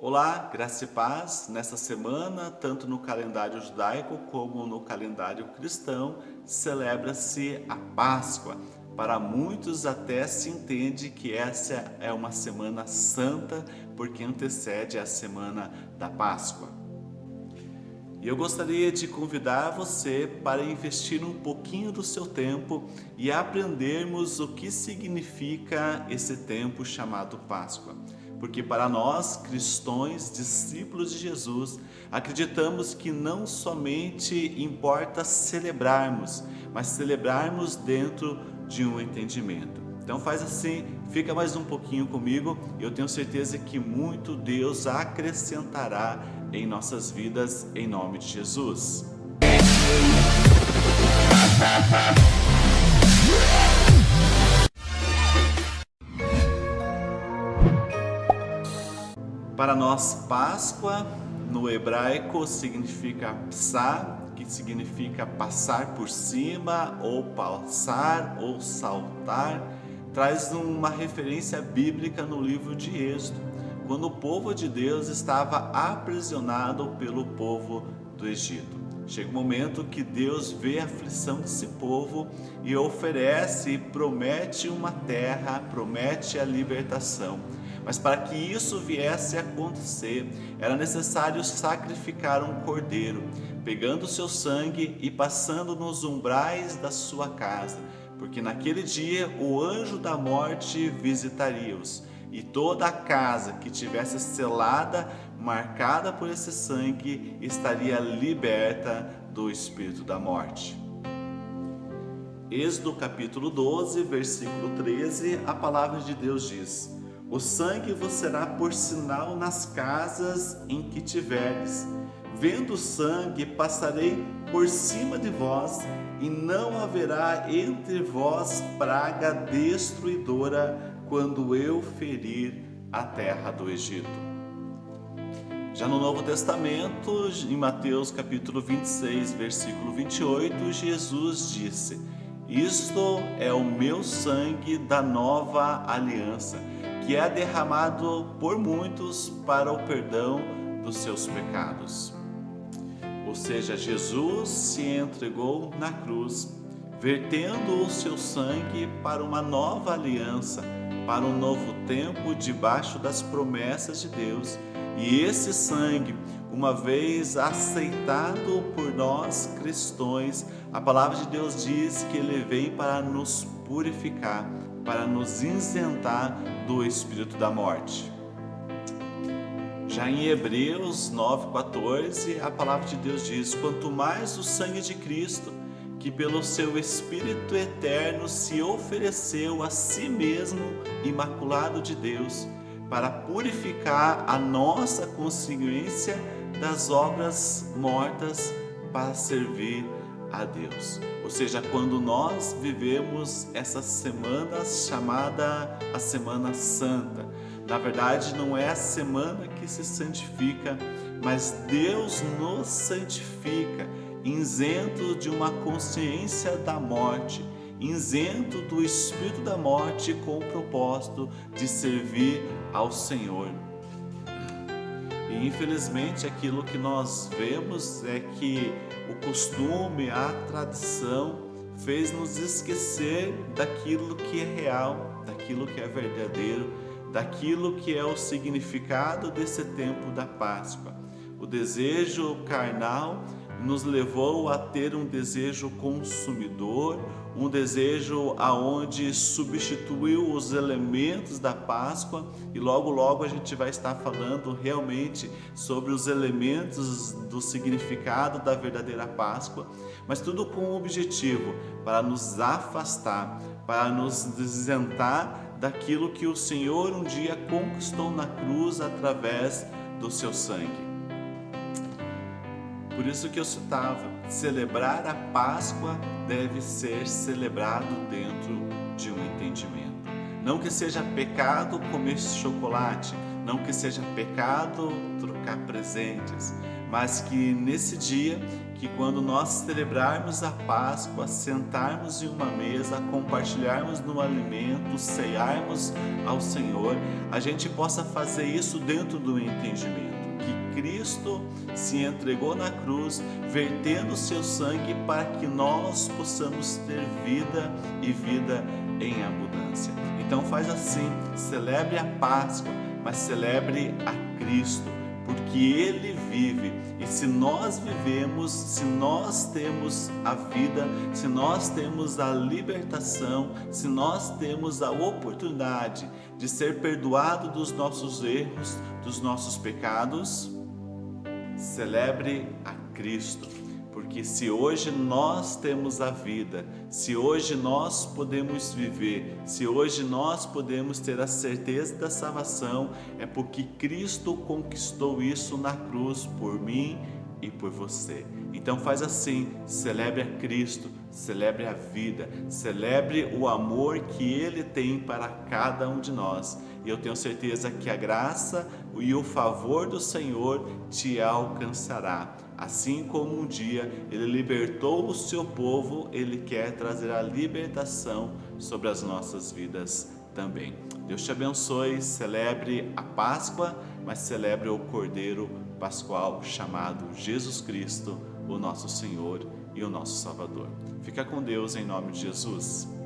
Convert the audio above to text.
Olá, graça e paz. Nessa semana, tanto no calendário judaico como no calendário cristão, celebra-se a Páscoa. Para muitos até se entende que essa é uma semana santa porque antecede a semana da Páscoa. E eu gostaria de convidar você para investir um pouquinho do seu tempo e aprendermos o que significa esse tempo chamado Páscoa porque para nós, cristãos, discípulos de Jesus, acreditamos que não somente importa celebrarmos, mas celebrarmos dentro de um entendimento. Então faz assim, fica mais um pouquinho comigo e eu tenho certeza que muito Deus acrescentará em nossas vidas, em nome de Jesus. Para nós, Páscoa, no hebraico, significa psá, que significa passar por cima, ou passar, ou saltar, traz uma referência bíblica no livro de Êxodo, quando o povo de Deus estava aprisionado pelo povo do Egito. Chega um momento que Deus vê a aflição desse povo e oferece e promete uma terra, promete a libertação. Mas para que isso viesse a acontecer, era necessário sacrificar um cordeiro, pegando o seu sangue e passando nos umbrais da sua casa, porque naquele dia o anjo da morte visitaria-os, e toda a casa que tivesse selada, marcada por esse sangue, estaria liberta do espírito da morte. Êxodo capítulo 12, versículo 13, a palavra de Deus diz: o sangue vos será por sinal nas casas em que tiveres. Vendo o sangue, passarei por cima de vós, e não haverá entre vós praga destruidora quando eu ferir a terra do Egito. Já no Novo Testamento, em Mateus capítulo 26, versículo 28, Jesus disse: Isto é o meu sangue da nova aliança que é derramado por muitos para o perdão dos seus pecados. Ou seja, Jesus se entregou na cruz, vertendo o seu sangue para uma nova aliança, para um novo tempo debaixo das promessas de Deus. E esse sangue, uma vez aceitado por nós cristãos, a palavra de Deus diz que ele vem para nos purificar, para nos isentar do espírito da morte. Já em Hebreus 9,14, a palavra de Deus diz: Quanto mais o sangue de Cristo, que pelo seu Espírito eterno se ofereceu a si mesmo, imaculado de Deus, para purificar a nossa consciência das obras mortas para servir a Deus. Ou seja, quando nós vivemos essa semana chamada a Semana Santa, na verdade não é a semana que se santifica, mas Deus nos santifica, isento de uma consciência da morte, isento do espírito da morte com o propósito de servir ao Senhor. E infelizmente aquilo que nós vemos é que o costume, a tradição fez nos esquecer daquilo que é real, daquilo que é verdadeiro, daquilo que é o significado desse tempo da Páscoa. O desejo carnal nos levou a ter um desejo consumidor, um desejo aonde substituiu os elementos da Páscoa e logo logo a gente vai estar falando realmente sobre os elementos do significado da verdadeira Páscoa, mas tudo com o objetivo para nos afastar, para nos isentar daquilo que o Senhor um dia conquistou na cruz através do seu sangue. Por isso que eu citava, celebrar a Páscoa deve ser celebrado dentro de um entendimento. Não que seja pecado comer chocolate, não que seja pecado trocar presentes, mas que nesse dia, que quando nós celebrarmos a Páscoa, sentarmos em uma mesa, compartilharmos no alimento, ceiarmos ao Senhor, a gente possa fazer isso dentro do entendimento Cristo se entregou na cruz, vertendo seu sangue para que nós possamos ter vida e vida em abundância. Então faz assim, celebre a Páscoa, mas celebre a Cristo porque Ele vive. E se nós vivemos, se nós temos a vida, se nós temos a libertação, se nós temos a oportunidade de ser perdoado dos nossos erros, dos nossos pecados, celebre a Cristo porque se hoje nós temos a vida, se hoje nós podemos viver, se hoje nós podemos ter a certeza da salvação, é porque Cristo conquistou isso na cruz por mim e por você. Então faz assim, celebre a Cristo, celebre a vida, celebre o amor que Ele tem para cada um de nós. E eu tenho certeza que a graça e o favor do Senhor te alcançará Assim como um dia ele libertou o seu povo, ele quer trazer a libertação sobre as nossas vidas também. Deus te abençoe, celebre a Páscoa, mas celebre o Cordeiro Pascual chamado Jesus Cristo, o nosso Senhor e o nosso Salvador. Fica com Deus em nome de Jesus.